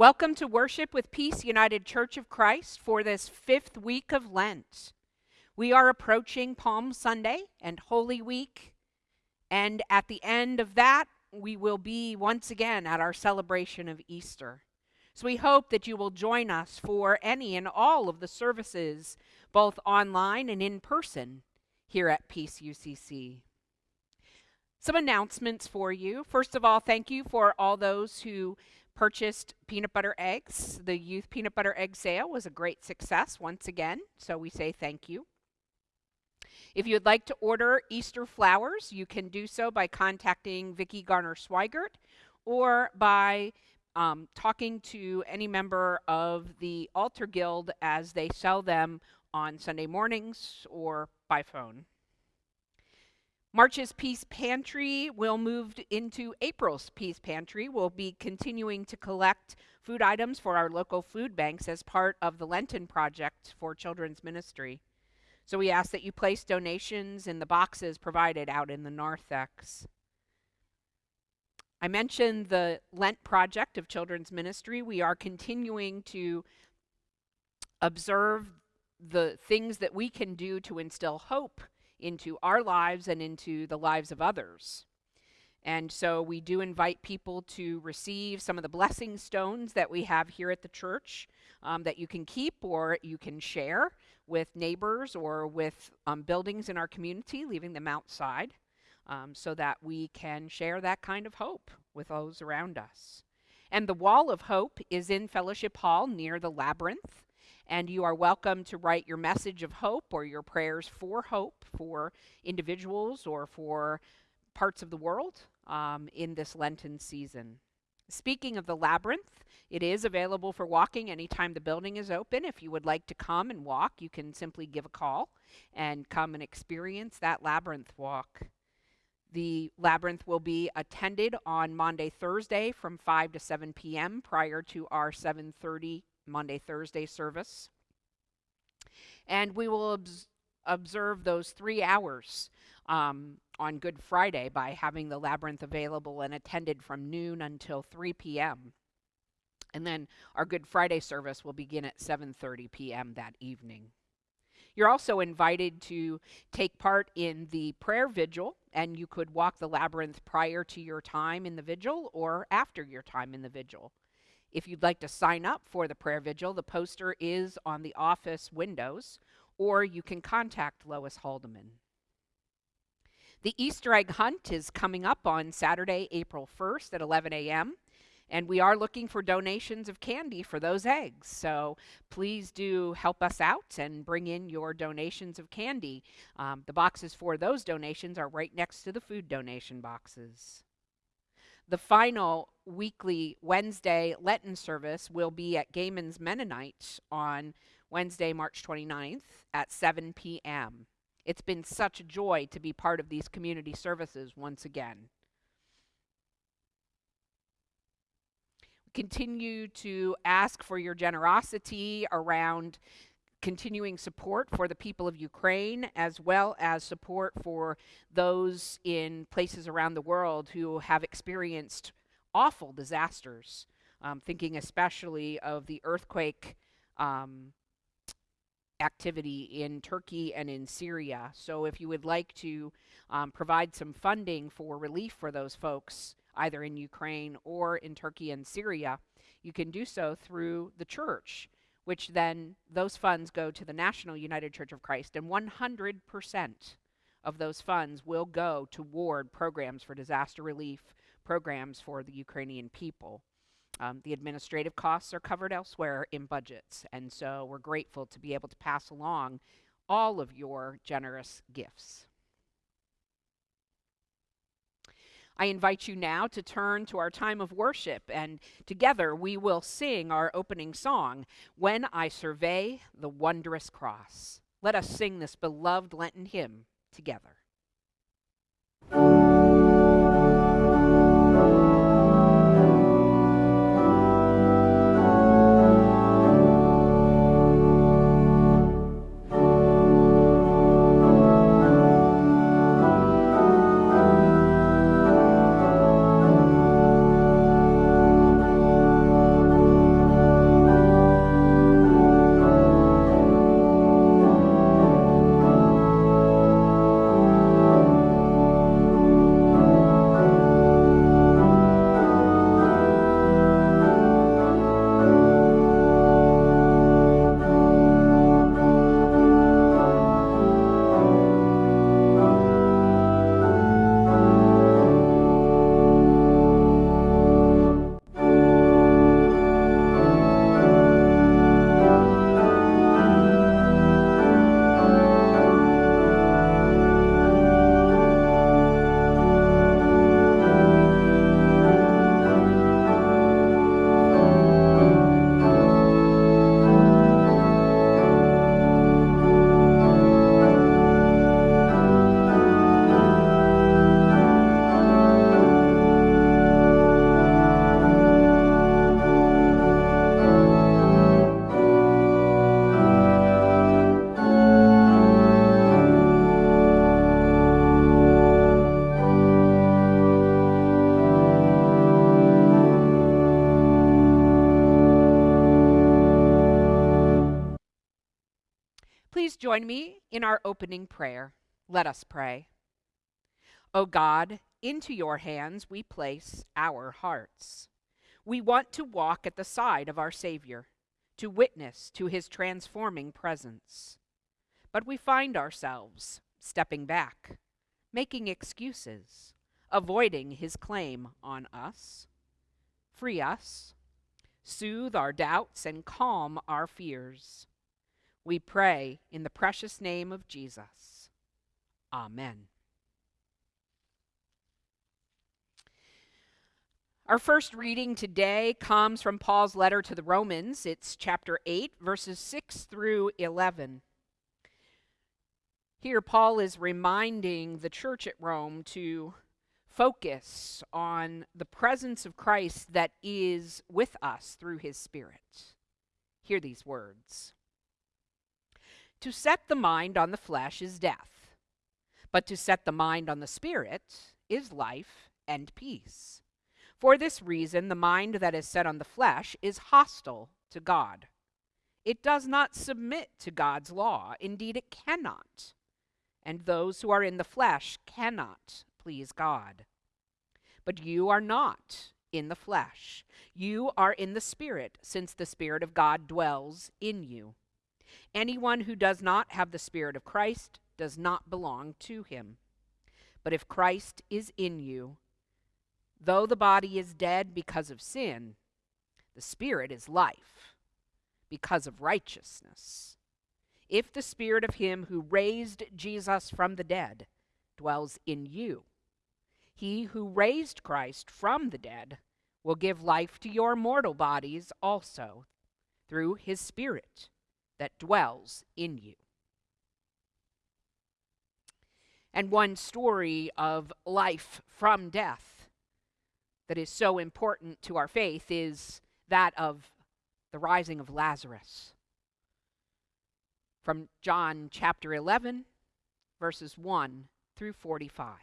Welcome to Worship with Peace United Church of Christ for this fifth week of Lent. We are approaching Palm Sunday and Holy Week, and at the end of that, we will be once again at our celebration of Easter. So we hope that you will join us for any and all of the services, both online and in person, here at Peace UCC. Some announcements for you. First of all, thank you for all those who purchased peanut butter eggs. The youth peanut butter egg sale was a great success once again, so we say thank you. If you would like to order Easter flowers, you can do so by contacting Vicki Garner Swigert or by um, talking to any member of the Altar Guild as they sell them on Sunday mornings or by phone. March's Peace Pantry will move into April's Peace Pantry. We'll be continuing to collect food items for our local food banks as part of the Lenten Project for Children's Ministry. So we ask that you place donations in the boxes provided out in the narthex. I mentioned the Lent Project of Children's Ministry. We are continuing to observe the things that we can do to instill hope into our lives and into the lives of others. And so we do invite people to receive some of the blessing stones that we have here at the church um, that you can keep or you can share with neighbors or with um, buildings in our community, leaving them outside um, so that we can share that kind of hope with those around us. And the Wall of Hope is in Fellowship Hall near the Labyrinth and you are welcome to write your message of hope or your prayers for hope for individuals or for parts of the world um, in this Lenten season. Speaking of the labyrinth, it is available for walking anytime the building is open. If you would like to come and walk, you can simply give a call and come and experience that labyrinth walk. The labyrinth will be attended on Maundy, Thursday from 5 to 7 p.m. prior to our 7:30 Maundy, Thursday service. And we will obs- observe those three hours um, on Good Friday by having the labyrinth available and attended from noon until 3 p.m. And then our Good Friday service will begin at 7:30 p.m. that evening. You're also invited to take part in the prayer vigil, and you could walk the labyrinth prior to your time in the vigil or after your time in the vigil. If you'd like to sign up for the prayer vigil, the poster is on the office windows, or you can contact Lois Haldeman. The Easter egg hunt is coming up on Saturday, April 1st at 11 a.m. And we are looking for donations of candy for those eggs. So please do help us out and bring in your donations of candy. Um, the boxes for those donations are right next to the food donation boxes. The final weekly Wednesday Lenten service will be at Gehman's Mennonite on Wednesday, March 29th at 7 p.m. It's been such a joy to be part of these community services once again. Continue to ask for your generosity around continuing support for the people of Ukraine, as well as support for those in places around the world who have experienced awful disasters. Um, thinking especially of the earthquake um, activity in Turkey and in Syria. So, if you would like to um, provide some funding for relief for those folks, either in Ukraine or in Turkey and Syria, you can do so through the church which then those funds go to the National United Church of Christ, and 100% of those funds will go toward programs for disaster relief, programs for the Ukrainian people. Um, the administrative costs are covered elsewhere in budgets, and so we're grateful to be able to pass along all of your generous gifts. I invite you now to turn to our time of worship, and together we will sing our opening song, When I Survey the Wondrous Cross. Let us sing this beloved Lenten hymn together. Join me in our opening prayer. Let us pray. O God, into your hands we place our hearts. We want to walk at the side of our Savior, to witness to his transforming presence. But we find ourselves stepping back, making excuses, avoiding his claim on us. Free us, soothe our doubts, and calm our fears. We pray in the precious name of Jesus. Amen. Our first reading today comes from Paul's letter to the Romans. It's chapter 8, verses 6 through 11. Here, Paul is reminding the church at Rome to focus on the presence of Christ that is with us through his Spirit. Hear these words To set the mind on the flesh is death, but to set the mind on the Spirit is life and peace. For this reason, the mind that is set on the flesh is hostile to God. It does not submit to God's law. Indeed, it cannot. And those who are in the flesh cannot please God. But you are not in the flesh. You are in the Spirit, since the Spirit of God dwells in you. Anyone who does not have the Spirit of Christ does not belong to him. But if Christ is in you, Though the body is dead because of sin, the spirit is life because of righteousness. If the spirit of him who raised Jesus from the dead dwells in you, he who raised Christ from the dead will give life to your mortal bodies also through his spirit that dwells in you. And one story of life from death that is so important to our faith is that of the rising of Lazarus. From John chapter 11, verses 1 through 45.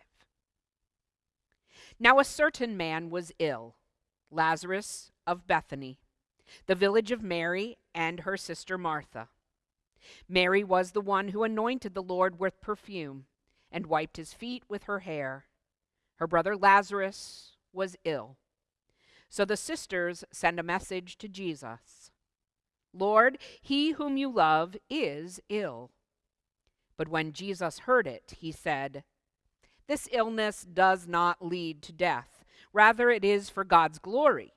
Now a certain man was ill, Lazarus of Bethany, the village of Mary and her sister Martha. Mary was the one who anointed the Lord with perfume and wiped his feet with her hair. Her brother Lazarus was ill. So the sisters send a message to Jesus Lord, he whom you love is ill. But when Jesus heard it, he said, This illness does not lead to death. Rather, it is for God's glory,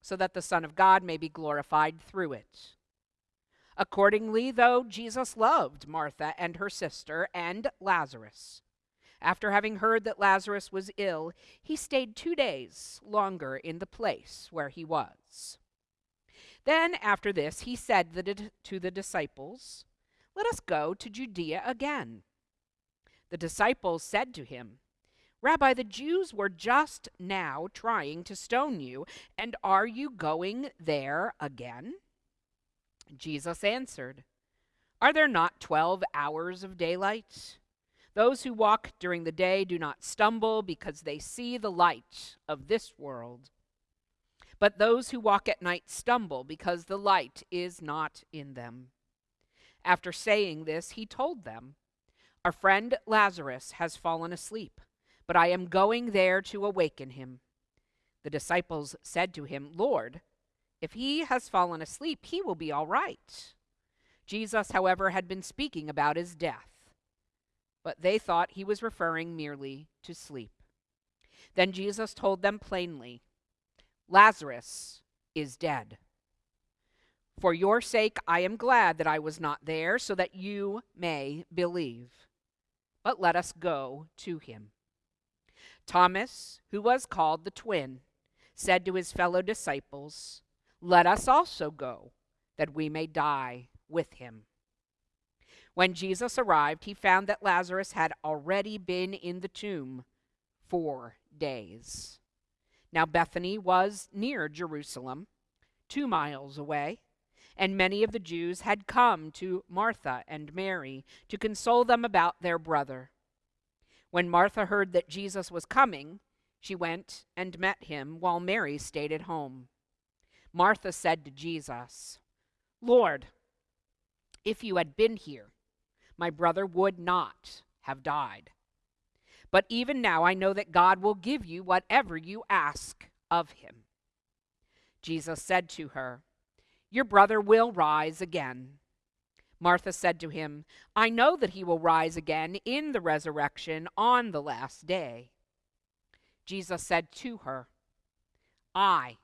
so that the Son of God may be glorified through it. Accordingly, though Jesus loved Martha and her sister and Lazarus, after having heard that Lazarus was ill, he stayed two days longer in the place where he was. Then, after this, he said to the disciples, Let us go to Judea again. The disciples said to him, Rabbi, the Jews were just now trying to stone you, and are you going there again? Jesus answered, Are there not twelve hours of daylight? Those who walk during the day do not stumble because they see the light of this world. But those who walk at night stumble because the light is not in them. After saying this, he told them, Our friend Lazarus has fallen asleep, but I am going there to awaken him. The disciples said to him, Lord, if he has fallen asleep, he will be all right. Jesus, however, had been speaking about his death but they thought he was referring merely to sleep. Then Jesus told them plainly Lazarus is dead. For your sake, I am glad that I was not there, so that you may believe. But let us go to him. Thomas, who was called the twin, said to his fellow disciples, Let us also go, that we may die with him. When Jesus arrived, he found that Lazarus had already been in the tomb four days. Now, Bethany was near Jerusalem, two miles away, and many of the Jews had come to Martha and Mary to console them about their brother. When Martha heard that Jesus was coming, she went and met him, while Mary stayed at home. Martha said to Jesus, Lord, if you had been here, my brother would not have died. But even now I know that God will give you whatever you ask of him. Jesus said to her, Your brother will rise again. Martha said to him, I know that he will rise again in the resurrection on the last day. Jesus said to her, I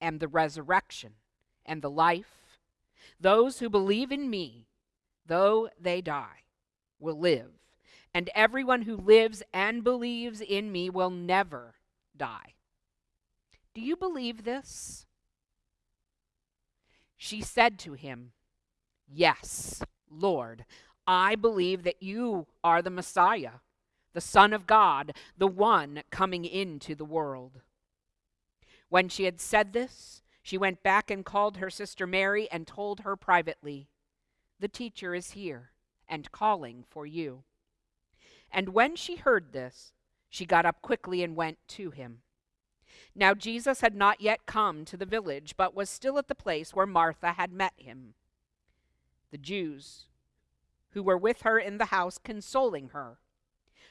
am the resurrection and the life. Those who believe in me, though they die, will live, and everyone who lives and believes in me will never die. Do you believe this? She said to him, Yes, Lord, I believe that you are the Messiah, the Son of God, the one coming into the world. When she had said this, she went back and called her sister Mary and told her privately, The teacher is here and calling for you. And when she heard this, she got up quickly and went to him. Now Jesus had not yet come to the village, but was still at the place where Martha had met him. The Jews who were with her in the house, consoling her,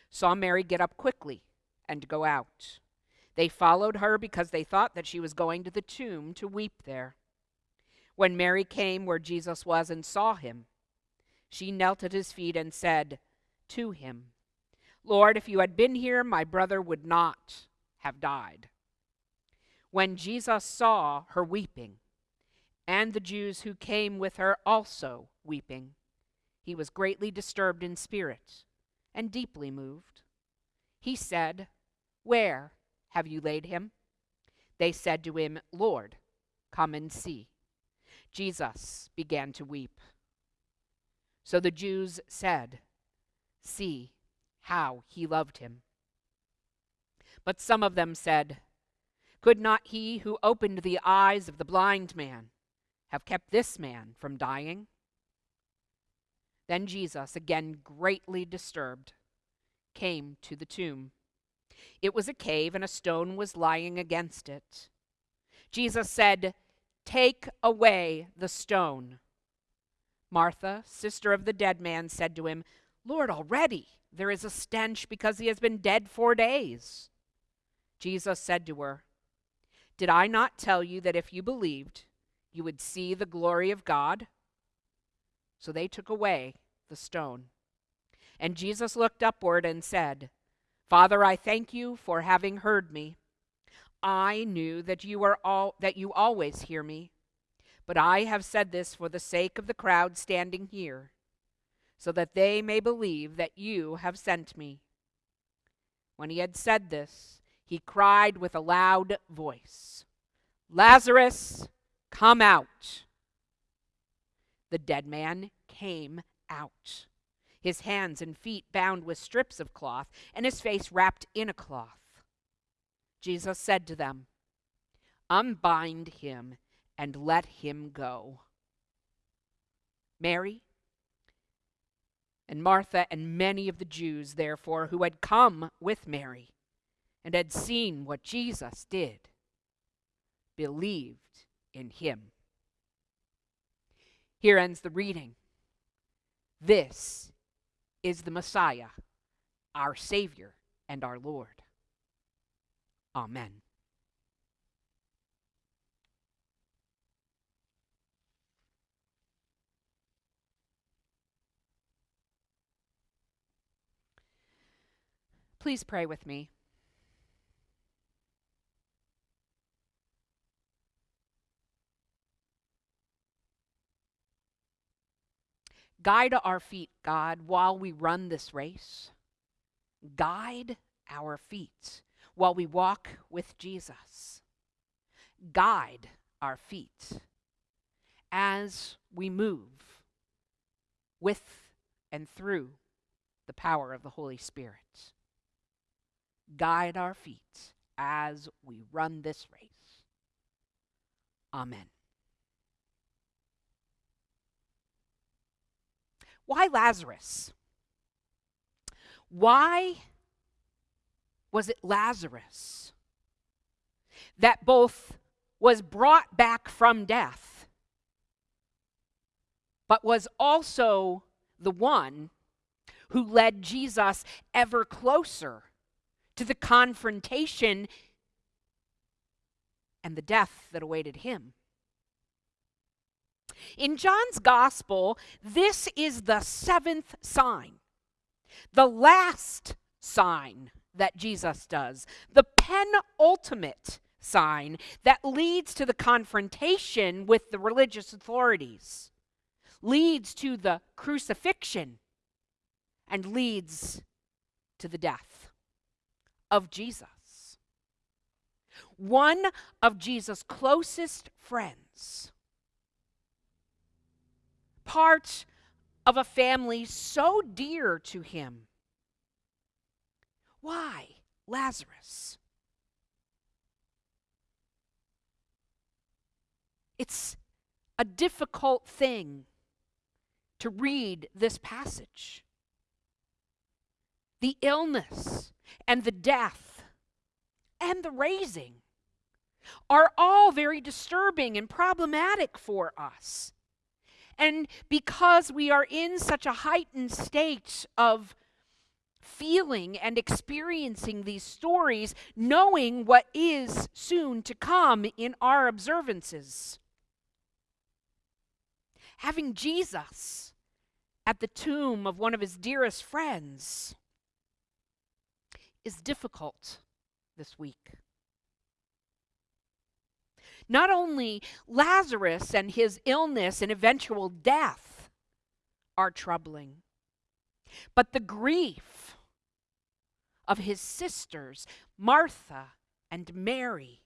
saw Mary get up quickly and go out. They followed her because they thought that she was going to the tomb to weep there. When Mary came where Jesus was and saw him, she knelt at his feet and said to him, Lord, if you had been here, my brother would not have died. When Jesus saw her weeping, and the Jews who came with her also weeping. He was greatly disturbed in spirit and deeply moved. He said, Where have you laid him? They said to him, Lord, come and see. Jesus began to weep. So the Jews said, See how he loved him. But some of them said, Could not he who opened the eyes of the blind man have kept this man from dying? Then Jesus, again greatly disturbed, came to the tomb. It was a cave, and a stone was lying against it. Jesus said, Take away the stone. Martha, sister of the dead man, said to him, Lord, already there is a stench because he has been dead four days. Jesus said to her, Did I not tell you that if you believed, you would see the glory of God. So they took away the stone. And Jesus looked upward and said, Father, I thank you for having heard me. I knew that you are all that you always hear me, but I have said this for the sake of the crowd standing here, so that they may believe that you have sent me. When he had said this, he cried with a loud voice, Lazarus, Come out. The dead man came out, his hands and feet bound with strips of cloth, and his face wrapped in a cloth. Jesus said to them, Unbind him and let him go. Mary and Martha and many of the Jews, therefore, who had come with Mary and had seen what Jesus did, believed in him. Here ends the reading. This is the Messiah, our Savior and our Lord. Amen. Please pray with me. Guide our feet, God, while we run this race. Guide our feet while we walk with Jesus. Guide our feet as we move with and through the power of the Holy Spirit. Guide our feet as we run this race. Amen. Why Lazarus? Why was it Lazarus that both was brought back from death, but was also the one who led Jesus ever closer to the confrontation and the death that awaited him. In John's gospel, this is the seventh sign, the last sign that Jesus does, the penultimate sign that leads to the confrontation with the religious authorities, leads to the crucifixion, and leads to the death of Jesus. One of Jesus' closest friends, part of a family so dear to him. Why Lazarus? It's a difficult thing to read this passage. The illness and the death and the raising are all very disturbing and problematic for us. And because we are in such a heightened state of feeling and experiencing these stories, knowing what is soon to come in our observances having Jesus at the tomb of one of his dearest friends is difficult this week. Not only Lazarus and his illness and eventual death are troubling, but the grief of his sisters, Martha and Mary,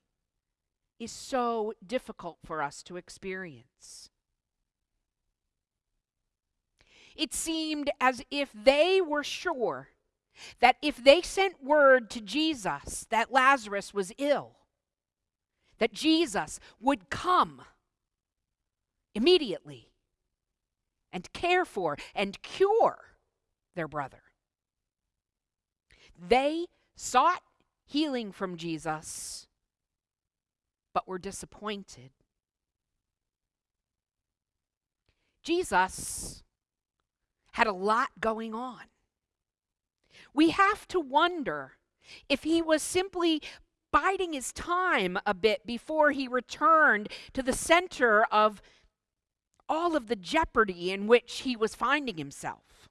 is so difficult for us to experience. It seemed as if they were sure that if they sent word to Jesus that Lazarus was ill, that Jesus would come immediately and care for and cure their brother. They sought healing from Jesus, but were disappointed. Jesus had a lot going on. We have to wonder if he was simply biding his time a bit before he returned to the center of all of the jeopardy in which he was finding himself.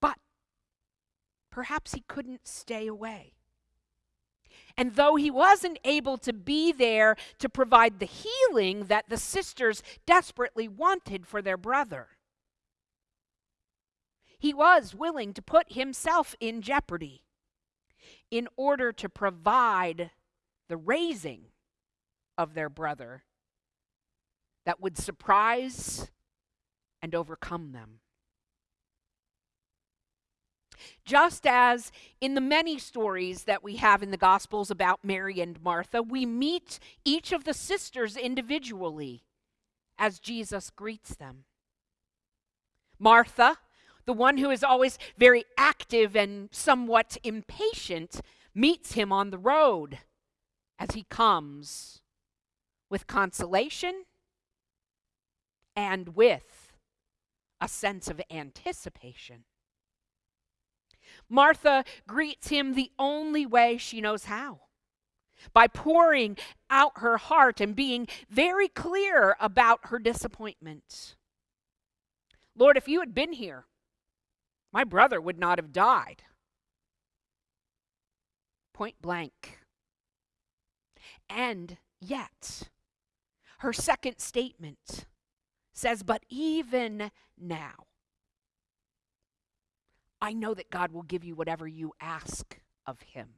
But perhaps he couldn't stay away. And though he wasn't able to be there to provide the healing that the sisters desperately wanted for their brother, he was willing to put himself in jeopardy in order to provide the raising of their brother that would surprise and overcome them. Just as in the many stories that we have in the Gospels about Mary and Martha, we meet each of the sisters individually as Jesus greets them. Martha, the one who is always very active and somewhat impatient, meets him on the road as he comes with consolation and with a sense of anticipation. Martha greets him the only way she knows how by pouring out her heart and being very clear about her disappointment. Lord, if you had been here, my brother would not have died. Point blank. And yet, her second statement says, But even now, I know that God will give you whatever you ask of him.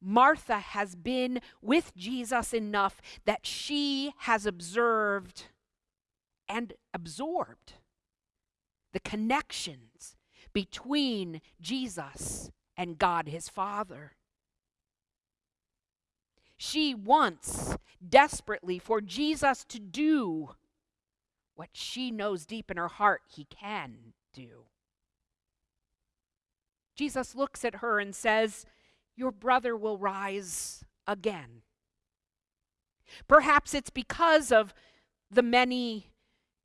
Martha has been with Jesus enough that she has observed and absorbed the connections between Jesus and God his Father. She wants desperately for Jesus to do what she knows deep in her heart he can do. Jesus looks at her and says, Your brother will rise again. Perhaps it's because of the many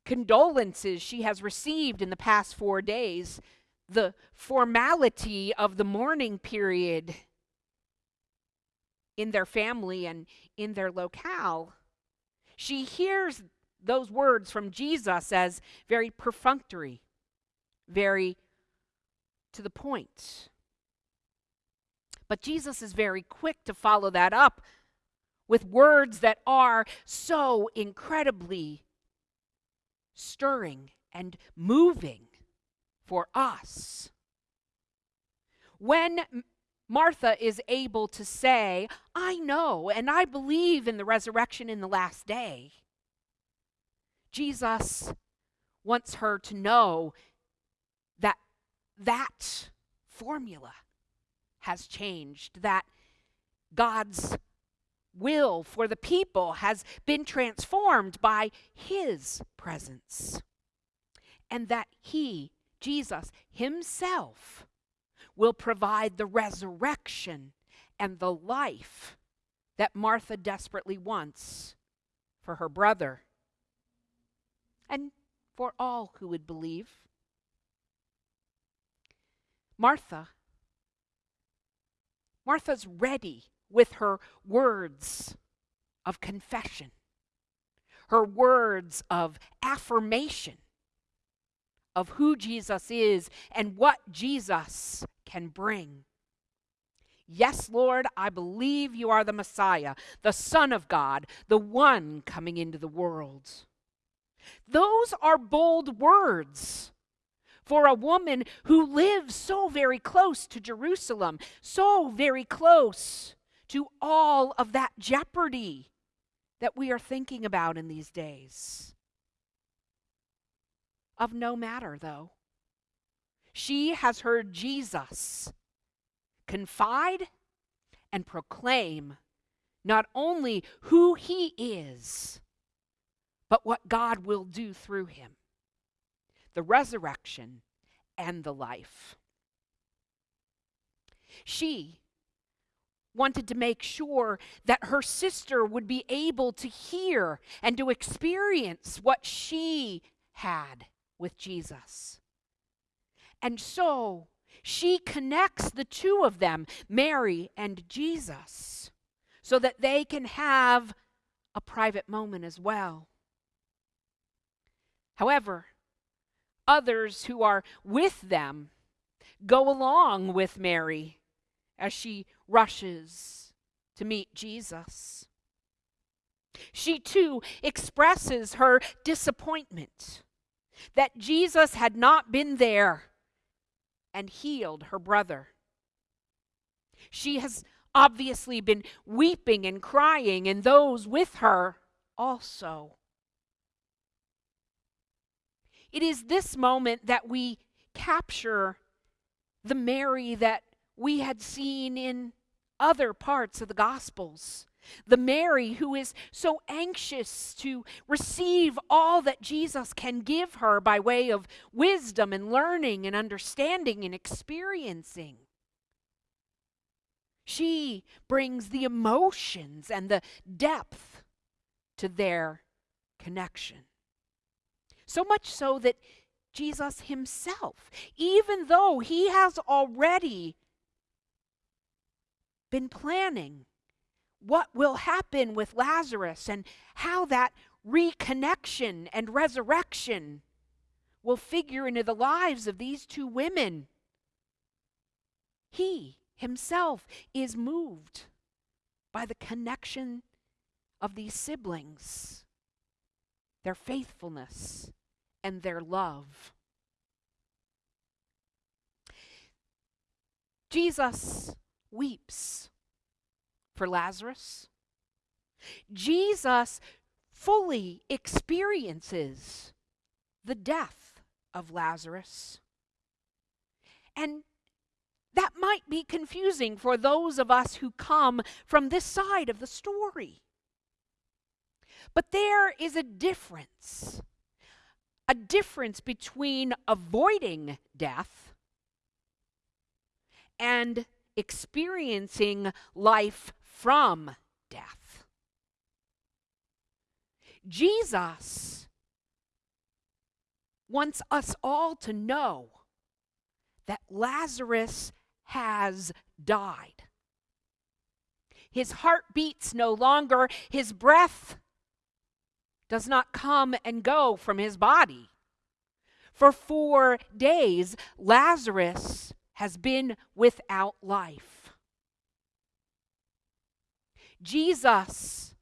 condolences she has received in the past four days, the formality of the mourning period in their family and in their locale. She hears those words from Jesus as very perfunctory, very to the point. But Jesus is very quick to follow that up with words that are so incredibly stirring and moving for us. When Martha is able to say, I know and I believe in the resurrection in the last day, Jesus wants her to know that that formula has changed, that God's will for the people has been transformed by His presence, and that He, Jesus Himself, will provide the resurrection and the life that Martha desperately wants for her brother and for all who would believe. Martha Martha's ready with her words of confession, her words of affirmation of who Jesus is and what Jesus can bring. Yes, Lord, I believe you are the Messiah, the Son of God, the one coming into the world. Those are bold words for a woman who lives so very close to Jerusalem, so very close to all of that jeopardy that we are thinking about in these days. Of no matter, though. She has heard Jesus confide and proclaim not only who he is, but what God will do through him the resurrection and the life. She wanted to make sure that her sister would be able to hear and to experience what she had with Jesus. And so she connects the two of them, Mary and Jesus, so that they can have a private moment as well. However, others who are with them go along with Mary as she rushes to meet Jesus. She too expresses her disappointment that Jesus had not been there and healed her brother. She has obviously been weeping and crying, and those with her also. It is this moment that we capture the Mary that we had seen in other parts of the Gospels. The Mary who is so anxious to receive all that Jesus can give her by way of wisdom and learning and understanding and experiencing. She brings the emotions and the depth to their connection. So much so that Jesus himself, even though he has already been planning what will happen with Lazarus and how that reconnection and resurrection will figure into the lives of these two women. He himself is moved by the connection of these siblings, their faithfulness, and their love. Jesus weeps for Lazarus. Jesus fully experiences the death of Lazarus. And that might be confusing for those of us who come from this side of the story. But there is a difference. A difference between avoiding death and experiencing life from death. Jesus wants us all to know that Lazarus has died. His heart beats no longer, his breath does not come and go from his body. For four days, Lazarus has been without life. Jesus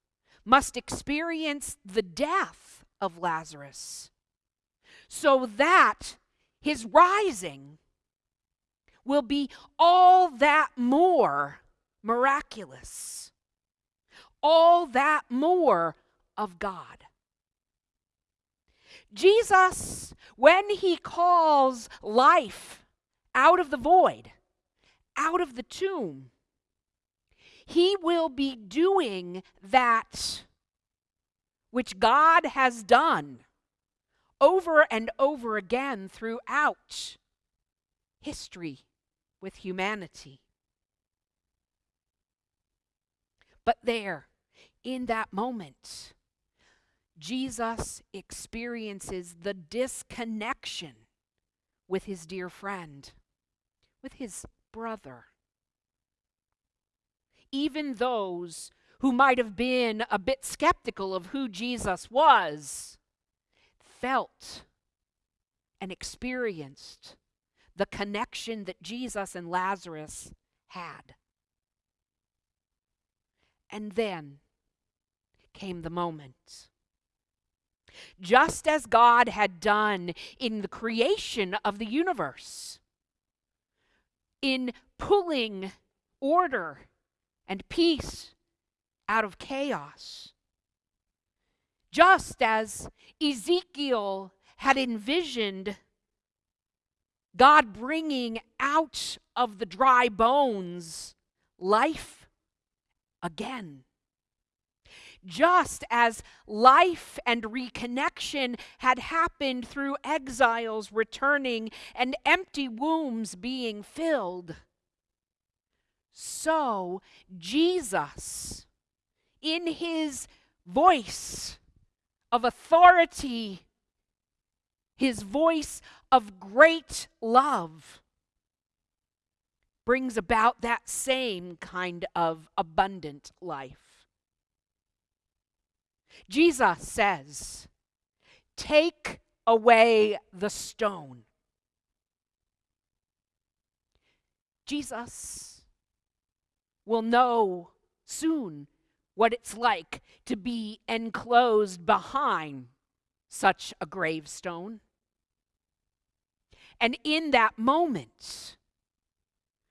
must experience the death of Lazarus so that his rising will be all that more miraculous, all that more of God. Jesus, when he calls life out of the void, out of the tomb, he will be doing that which God has done over and over again throughout history with humanity. But there, in that moment, Jesus experiences the disconnection with his dear friend, with his brother. Even those who might have been a bit skeptical of who Jesus was felt and experienced the connection that Jesus and Lazarus had. And then came the moment. Just as God had done in the creation of the universe, in pulling order and peace out of chaos. Just as Ezekiel had envisioned God bringing out of the dry bones life again. Just as life and reconnection had happened through exiles returning and empty wombs being filled, so Jesus, in his voice of authority, his voice of great love, brings about that same kind of abundant life. Jesus says, Take away the stone. Jesus will know soon what it's like to be enclosed behind such a gravestone. And in that moment,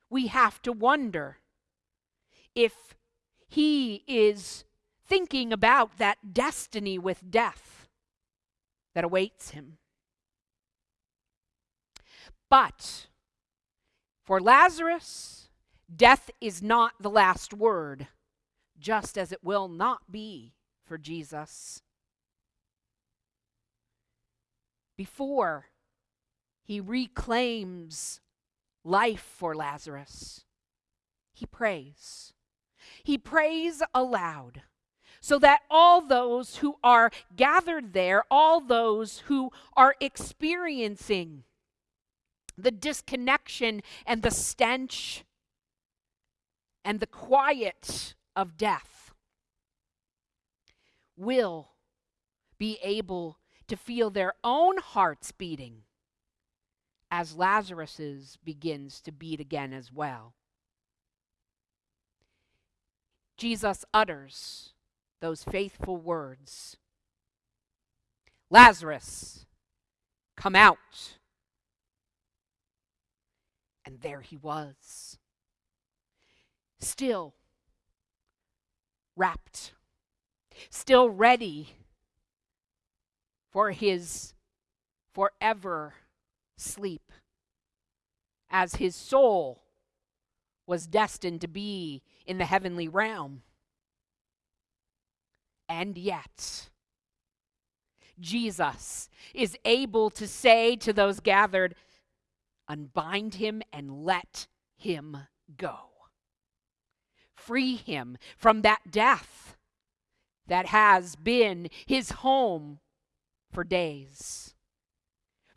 we have to wonder if he is thinking about that destiny with death that awaits him. But for Lazarus, death is not the last word, just as it will not be for Jesus. Before he reclaims life for Lazarus. He prays. He prays aloud so that all those who are gathered there, all those who are experiencing the disconnection and the stench and the quiet of death, will be able to feel their own hearts beating as Lazarus's begins to beat again as well. Jesus utters those faithful words Lazarus, come out. And there he was, still wrapped, still ready for his forever sleep, as his soul was destined to be in the heavenly realm. And yet, Jesus is able to say to those gathered, Unbind him and let him go. Free him from that death that has been his home for days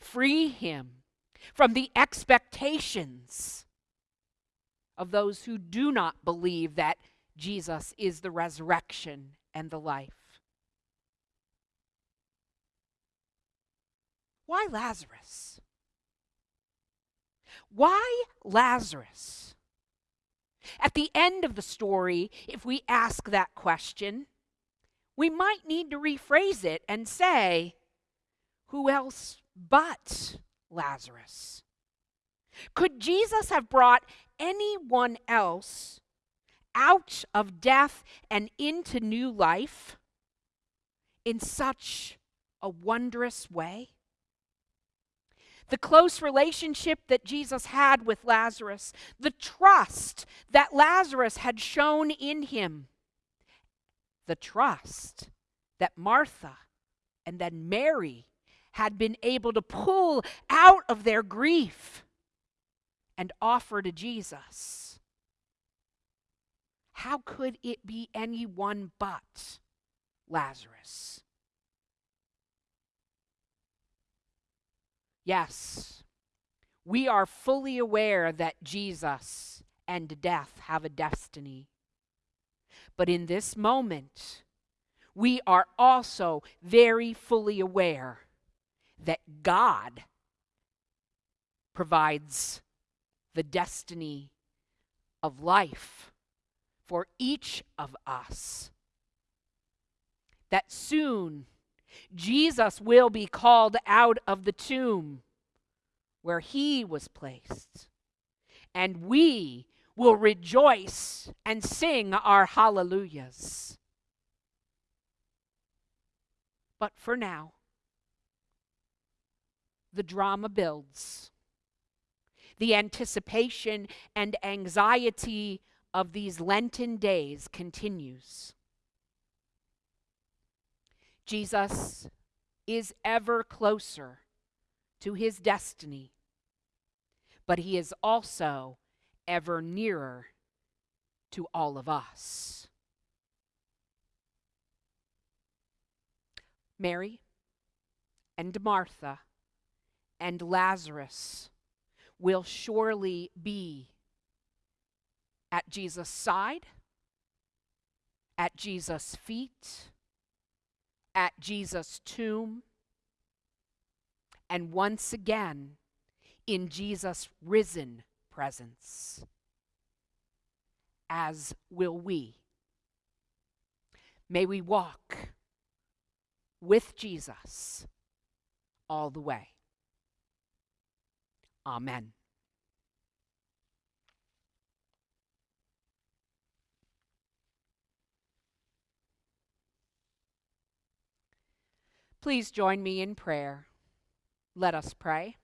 free him from the expectations of those who do not believe that Jesus is the resurrection and the life. Why Lazarus? Why Lazarus? At the end of the story, if we ask that question, we might need to rephrase it and say, Who else but Lazarus? Could Jesus have brought anyone else out of death and into new life in such a wondrous way? The close relationship that Jesus had with Lazarus, the trust that Lazarus had shown in him, the trust that Martha and then Mary had been able to pull out of their grief and offer to Jesus. How could it be anyone but Lazarus? Yes, we are fully aware that Jesus and death have a destiny. But in this moment, we are also very fully aware that God provides the destiny of life for each of us. That soon Jesus will be called out of the tomb where he was placed, and we will rejoice and sing our hallelujahs. But for now, the drama builds. The anticipation and anxiety of these Lenten days continues. Jesus is ever closer to his destiny, but he is also ever nearer to all of us. Mary and Martha and Lazarus will surely be at Jesus' side, at Jesus' feet, at Jesus' tomb, and once again in Jesus' risen presence, as will we. May we walk with Jesus all the way. Amen. Please join me in prayer. Let us pray.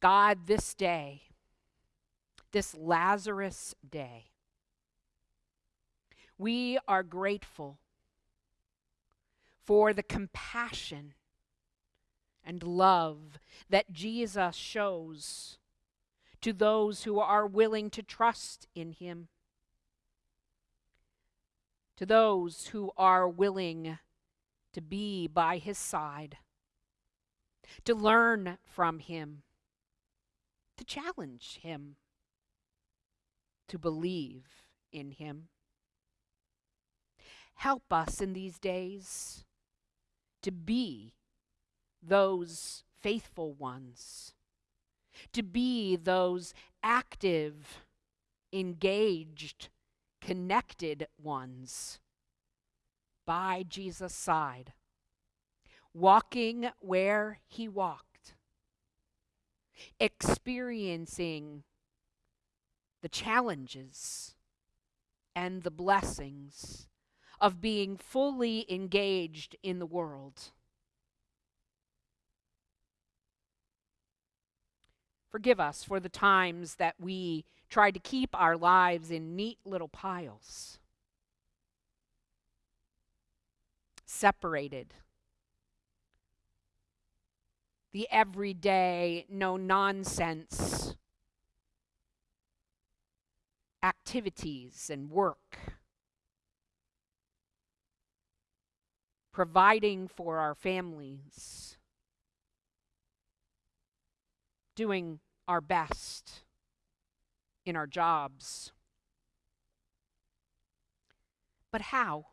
God, this day, this Lazarus day, we are grateful for the compassion and love that Jesus shows to those who are willing to trust in him, to those who are willing to be by his side, to learn from him to challenge him, to believe in him. Help us in these days to be those faithful ones, to be those active, engaged, connected ones by Jesus' side, walking where he walked experiencing the challenges and the blessings of being fully engaged in the world. Forgive us for the times that we try to keep our lives in neat little piles. separated. The everyday, no nonsense activities and work. Providing for our families. Doing our best in our jobs. But how?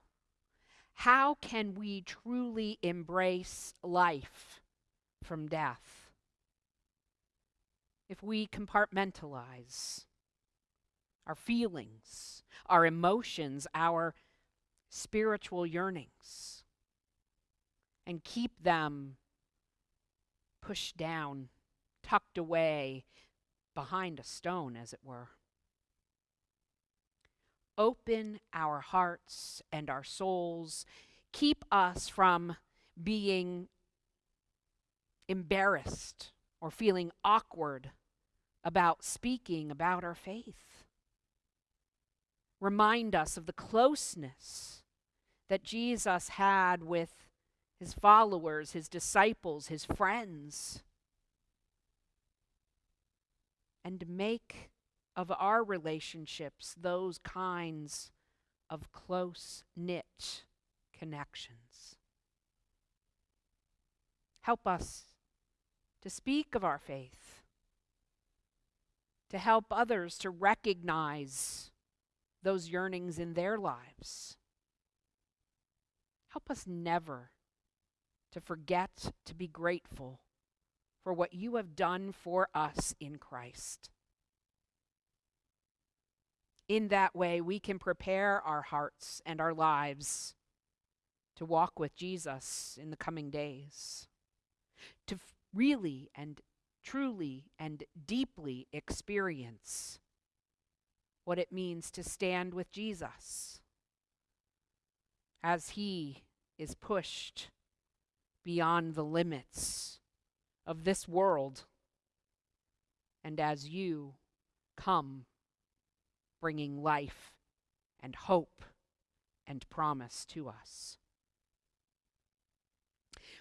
How can we truly embrace life from death? If we compartmentalize our feelings, our emotions, our spiritual yearnings, and keep them pushed down, tucked away behind a stone, as it were open our hearts and our souls. Keep us from being embarrassed or feeling awkward about speaking about our faith. Remind us of the closeness that Jesus had with his followers, his disciples, his friends. And make of our relationships those kinds of close knit connections. Help us to speak of our faith, to help others to recognize those yearnings in their lives. Help us never to forget to be grateful for what you have done for us in Christ. In that way, we can prepare our hearts and our lives to walk with Jesus in the coming days, to really and truly and deeply experience what it means to stand with Jesus as he is pushed beyond the limits of this world and as you come bringing life and hope and promise to us.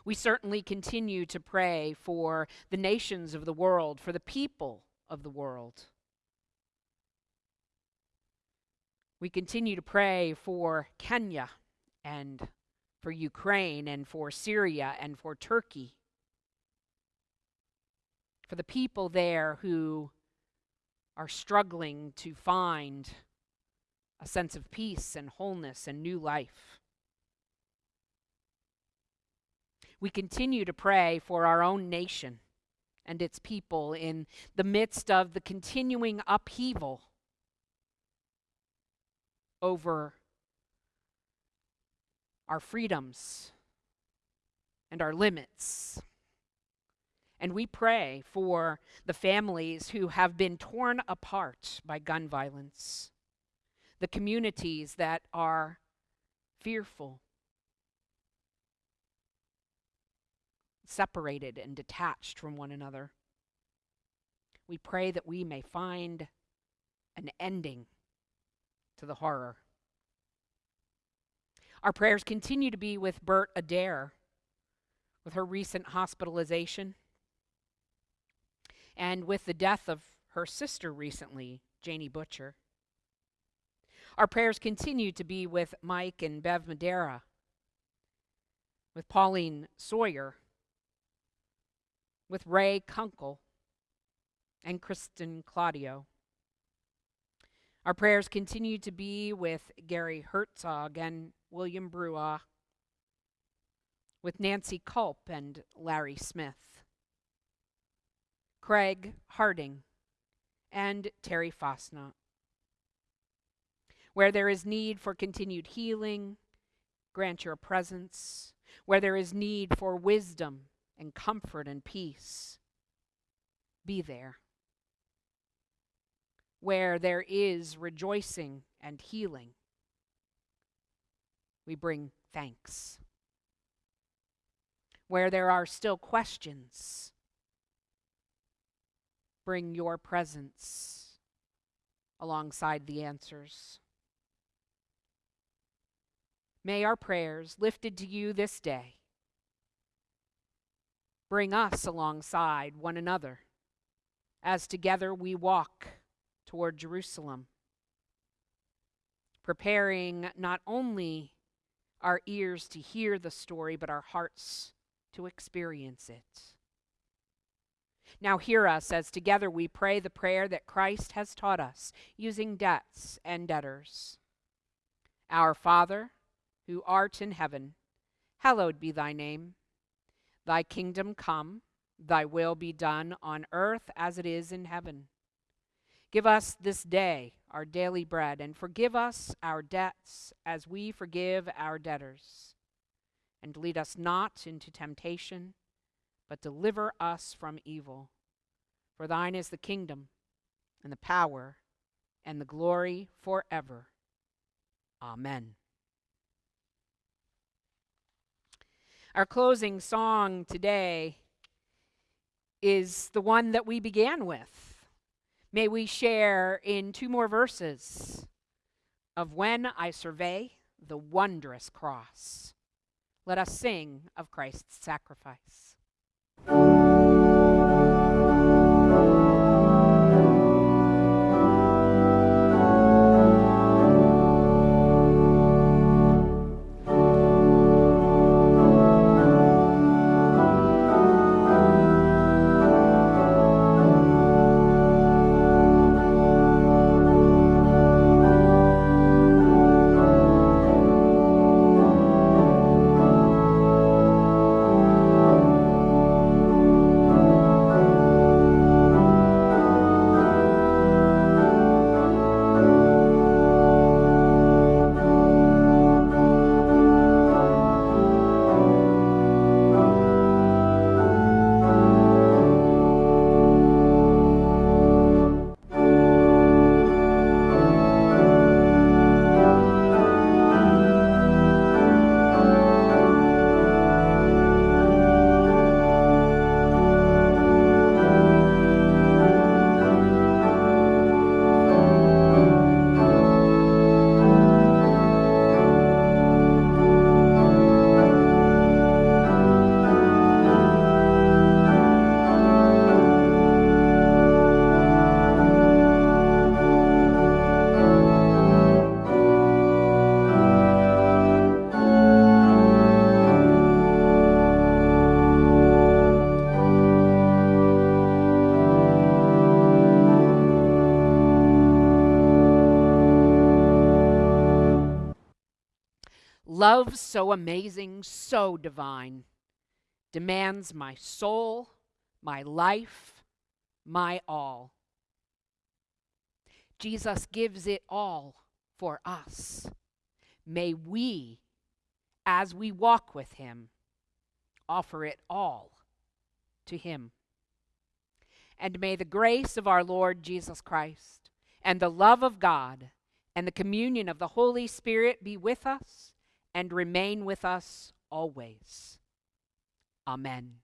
We certainly continue to pray for the nations of the world, for the people of the world. We continue to pray for Kenya and for Ukraine and for Syria and for Turkey. For the people there who are struggling to find a sense of peace and wholeness and new life. We continue to pray for our own nation and its people in the midst of the continuing upheaval over our freedoms and our limits and we pray for the families who have been torn apart by gun violence, the communities that are fearful, separated, and detached from one another. We pray that we may find an ending to the horror. Our prayers continue to be with Bert Adair, with her recent hospitalization and with the death of her sister recently, Janie Butcher. Our prayers continue to be with Mike and Bev Madera, with Pauline Sawyer, with Ray Kunkel, and Kristen Claudio. Our prayers continue to be with Gary Herzog and William Brua, with Nancy Culp and Larry Smith. Craig Harding, and Terry Fosnot. Where there is need for continued healing, grant your presence. Where there is need for wisdom and comfort and peace, be there. Where there is rejoicing and healing, we bring thanks. Where there are still questions, bring your presence alongside the answers. may our prayers lifted to you this day bring us alongside one another as together we walk toward Jerusalem, preparing not only our ears to hear the story, but our hearts to experience it. Now, hear us as together we pray the prayer that Christ has taught us, using debts and debtors. Our Father, who art in heaven, hallowed be thy name. Thy kingdom come, thy will be done on earth as it is in heaven. Give us this day our daily bread, and forgive us our debts as we forgive our debtors. And lead us not into temptation, but deliver us from evil. For thine is the kingdom, and the power, and the glory forever. Amen. Our closing song today is the one that we began with. May we share in two more verses of When I Survey the Wondrous Cross. Let us sing of Christ's sacrifice. Love so amazing, so divine, demands my soul, my life, my all. Jesus gives it all for us. May we, as we walk with him, offer it all to him. And may the grace of our Lord Jesus Christ and the love of God and the communion of the Holy Spirit be with us and remain with us always. Amen.